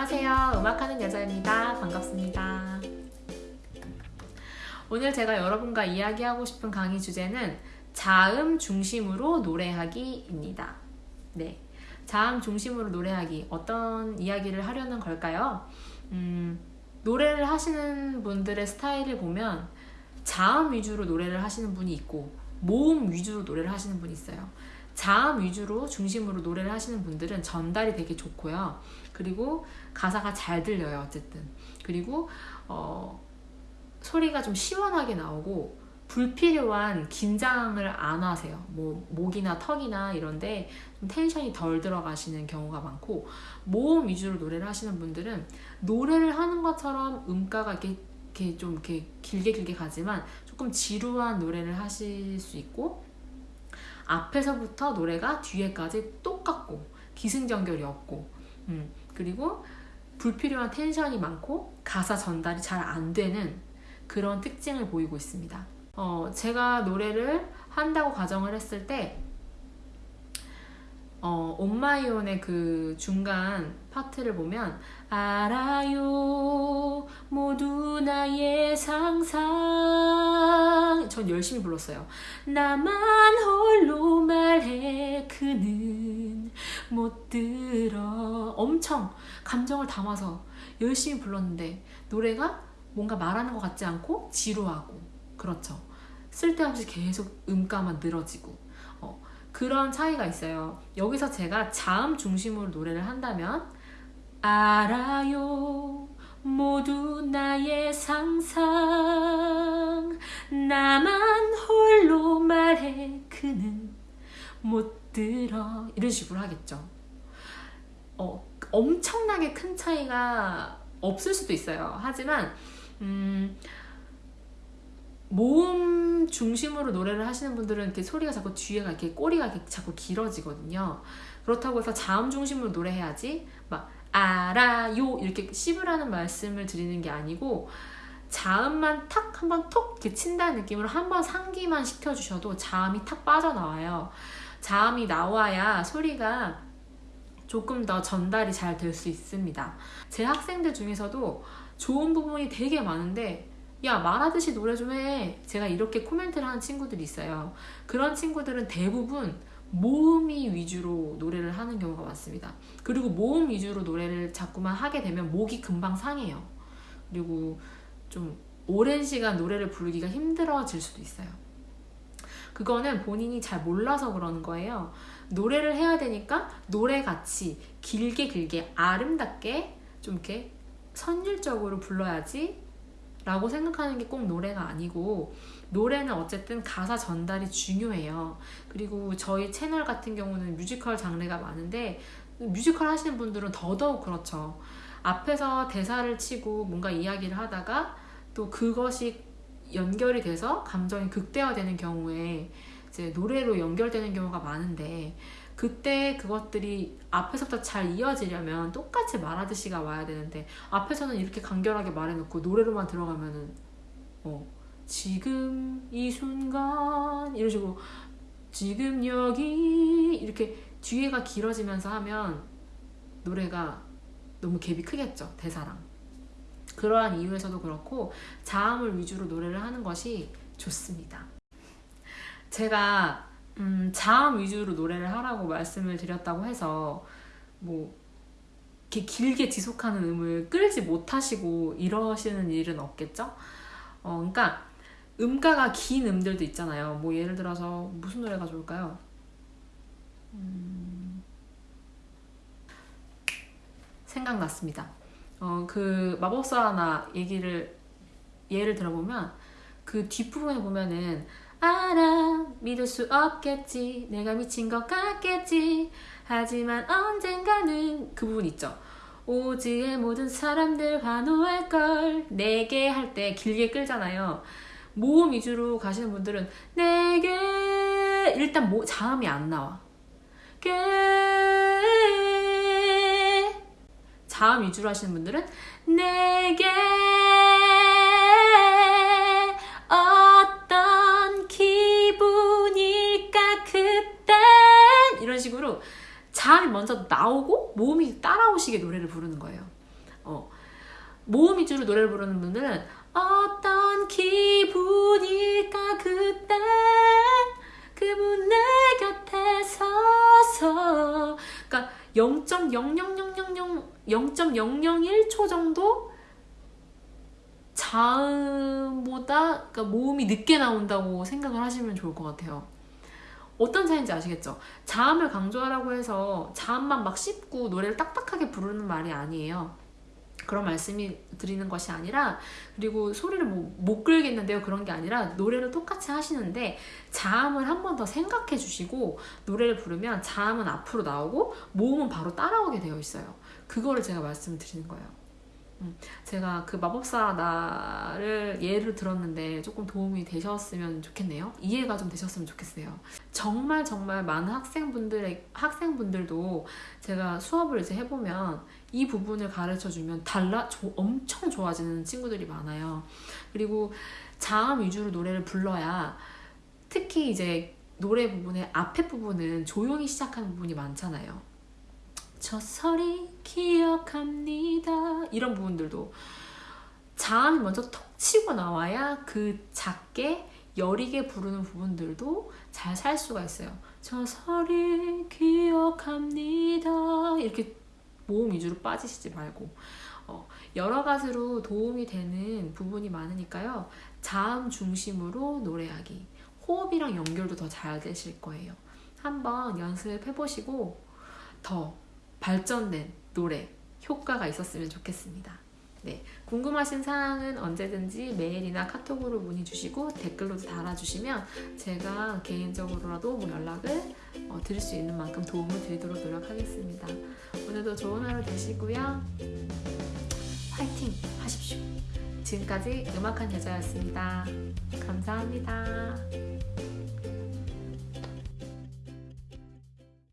안녕하세요. 음악하는 여자입니다. 반갑습니다. 오늘 제가 여러분과 이야기하고 싶은 강의 주제는 자음 중심으로 노래하기입니다. 네. 자음 중심으로 노래하기. 어떤 이야기를 하려는 걸까요? 음, 노래를 하시는 분들의 스타일을 보면 자음 위주로 노래를 하시는 분이 있고 모음 위주로 노래를 하시는 분이 있어요. 자음 위주로 중심으로 노래를 하시는 분들은 전달이 되게 좋고요. 그리고 가사가 잘 들려요. 어쨌든. 그리고 어, 소리가 좀 시원하게 나오고 불필요한 긴장을 안 하세요. 뭐 목이나 턱이나 이런데 좀 텐션이 덜 들어가시는 경우가 많고 모음 위주로 노래를 하시는 분들은 노래를 하는 것처럼 음가가 이렇게, 이렇게 좀 이렇게 길게 길게 가지만 조금 지루한 노래를 하실 수 있고 앞에서부터 노래가 뒤에까지 똑같고 기승전결이 없고 음, 그리고 불필요한 텐션이 많고 가사 전달이 잘 안 되는 그런 특징을 보이고 있습니다. 어, 제가 노래를 한다고 가정을 했을 때 어, 온마이온의 그 중간 파트를 보면 알아요. 모두 나의 상상. 전 열심히 불렀어요. 나만 홀로 말해. 그는 못 들어. 엄청 감정을 담아서 열심히 불렀는데 노래가 뭔가 말하는 것 같지 않고 지루하고 그렇죠. 쓸데없이 계속 음가만 늘어지고. 어, 그런 차이가 있어요. 여기서 제가 자음 중심으로 노래를 한다면 알아요 모두 나의 상상 나만 홀로 말해 그는 못 들어 이런 식으로 하겠죠. 어, 엄청나게 큰 차이가 없을 수도 있어요. 하지만 음, 모음 중심으로 노래를 하시는 분들은 이렇게 소리가 자꾸 뒤에가 이렇게 꼬리가 이렇게 자꾸 길어지거든요. 그렇다고 해서 자음 중심으로 노래해야지 막 알아요 이렇게 씹으라는 말씀을 드리는 게 아니고 자음만 탁 한번 톡 이렇게 친다는 느낌으로 한번 상기만 시켜주셔도 자음이 탁 빠져나와요. 자음이 나와야 소리가 조금 더 전달이 잘 될 수 있습니다. 제 학생들 중에서도 좋은 부분이 되게 많은데 야 말하듯이 노래 좀 해. 제가 이렇게 코멘트를 하는 친구들이 있어요. 그런 친구들은 대부분 모음이 위주로 노래를 하는 경우가 많습니다. 그리고 모음 위주로 노래를 자꾸만 하게 되면 목이 금방 상해요. 그리고 좀 오랜 시간 노래를 부르기가 힘들어질 수도 있어요. 그거는 본인이 잘 몰라서 그러는 거예요. 노래를 해야 되니까 노래같이 길게 길게 아름답게 좀 이렇게 선율적으로 불러야지 라고 생각하는 게 꼭 노래가 아니고 노래는 어쨌든 가사 전달이 중요해요. 그리고 저희 채널 같은 경우는 뮤지컬 장르가 많은데 뮤지컬 하시는 분들은 더더욱 그렇죠. 앞에서 대사를 치고 뭔가 이야기를 하다가 또 그것이 연결이 돼서 감정이 극대화되는 경우에 이제 노래로 연결되는 경우가 많은데 그때 그것들이 앞에서부터 잘 이어지려면 똑같이 말하듯이가 와야 되는데 앞에서는 이렇게 간결하게 말해놓고 노래로만 들어가면은 어 지금 이 순간 이런 식으로 지금 여기 이렇게 뒤에가 길어지면서 하면 노래가 너무 갭이 크겠죠 대사랑. 그러한 이유에서도 그렇고 자음을 위주로 노래를 하는 것이 좋습니다. 제가 음, 자음 위주로 노래를 하라고 말씀을 드렸다고 해서 뭐 이렇게 길게 지속하는 음을 끌지 못하시고 이러시는 일은 없겠죠? 어, 그러니까 음가가 긴 음들도 있잖아요. 뭐 예를 들어서 무슨 노래가 좋을까요? 음... 생각났습니다. 어, 그 마법사 하나 얘기를 예를 들어보면 그 뒷부분에 보면은 알아. 믿을 수 없겠지. 내가 미친 것 같겠지. 하지만 언젠가는 그 부분 있죠. 오지의 모든 사람들 환호할걸 내게 할 때 길게 끌잖아요. 모음 위주로 가시는 분들은 내게 일단 모, 자음이 안 나와. 게. 자음 위주로 하시는 분들은 내게 식으로 자음이 먼저 나오고 몸이 따라오시게 노래를 부르는 거예요. 어. 모음 위주로 노래를 부르는 분들은 어떤 기분일까 그때 그분 내 곁에 서서 그러니까 0.00000 0.001초 정도 자음보다 그러니까 모음이 늦게 나온다고 생각을 하시면 좋을 것 같아요. 어떤 차이인지 아시겠죠? 자음을 강조하라고 해서 자음만 막 씹고 노래를 딱딱하게 부르는 말이 아니에요. 그런 말씀이 드리는 것이 아니라 그리고 소리를 뭐, 못 끌겠는데요 그런 게 아니라 노래를 똑같이 하시는데 자음을 한 번 더 생각해 주시고 노래를 부르면 자음은 앞으로 나오고 모음은 바로 따라오게 되어 있어요 그거를 제가 말씀을 드리는 거예요 음, 제가 그 마법사 나를 예를 들었는데 조금 도움이 되셨으면 좋겠네요. 이해가 좀 되셨으면 좋겠어요. 정말 정말 많은 학생분들의 학생분들도 제가 수업을 이제 해보면 이 부분을 가르쳐 주면 달라 조, 엄청 좋아지는 친구들이 많아요. 그리고 자음 위주로 노래를 불러야 특히 이제 노래 부분의 앞에 부분은 조용히 시작하는 부분이 많잖아요. 저 소리 기억합니다. 이런 부분들도 자음이 먼저 톡 치고 나와야 그 작게 여리게 부르는 부분들도 잘 살 수가 있어요. 저 소리 기억합니다. 이렇게 모음 위주로 빠지시지 말고 어, 여러 가지로 도움이 되는 부분이 많으니까요. 자음 중심으로 노래하기. 호흡이랑 연결도 더 잘 되실 거예요. 한번 연습해 보시고 더 발전된 노래 효과가 있었으면 좋겠습니다. 네, 궁금하신 사항은 언제든지 메일이나 카톡으로 문의 주시고 댓글로도 달아주시면 제가 개인적으로라도 뭐 연락을 어, 드릴 수 있는 만큼 도움을 드리도록 노력하겠습니다. 오늘도 좋은 하루 되시고요. 화이팅 하십시오. 지금까지 음악한 여자였습니다. 감사합니다.